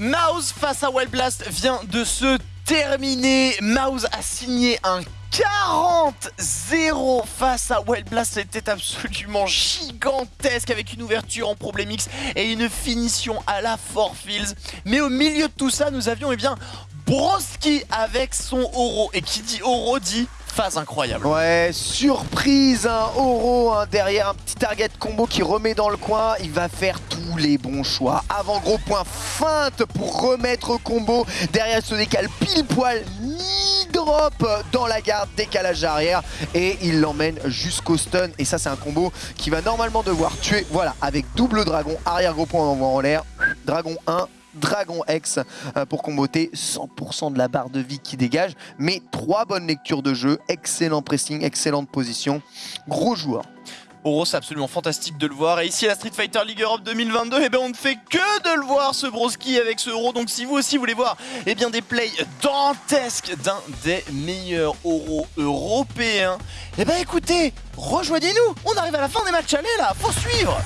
Mouse face à Wild Blast vient de se terminer. Mouse a signé un 40-0 face à Wild Blast, c'était absolument gigantesque avec une ouverture en problème X et une finition à la Fields. Mais au milieu de tout ça, nous avions eh bien Broski avec son Oro. Et qui dit Oro dit phase incroyable. Ouais, surprise, un Oro hein, derrière un petit target combo qui remet dans le coin. Il va faire les bons choix. Avant gros point feinte pour remettre combo. Derrière se décale pile poil drop dans la garde, décalage arrière. Et il l'emmène jusqu'au stun. Et ça c'est un combo qui va normalement devoir tuer, voilà, avec double dragon, arrière gros point envoie en l'air, dragon 1, Dragon X euh, pour comboter. 100% de la barre de vie qui dégage. Mais trois bonnes lectures de jeu, excellent pressing, excellente position, gros joueur. Oro, c'est absolument fantastique de le voir. Et ici, à la Street Fighter League Europe 2022, eh ben, on ne fait que de le voir, ce broski avec ce Oro. Donc si vous aussi voulez voir eh bien, des plays dantesques d'un des meilleurs Oro européens, eh ben écoutez, rejoignez-nous On arrive à la fin des matchs allés là, faut suivre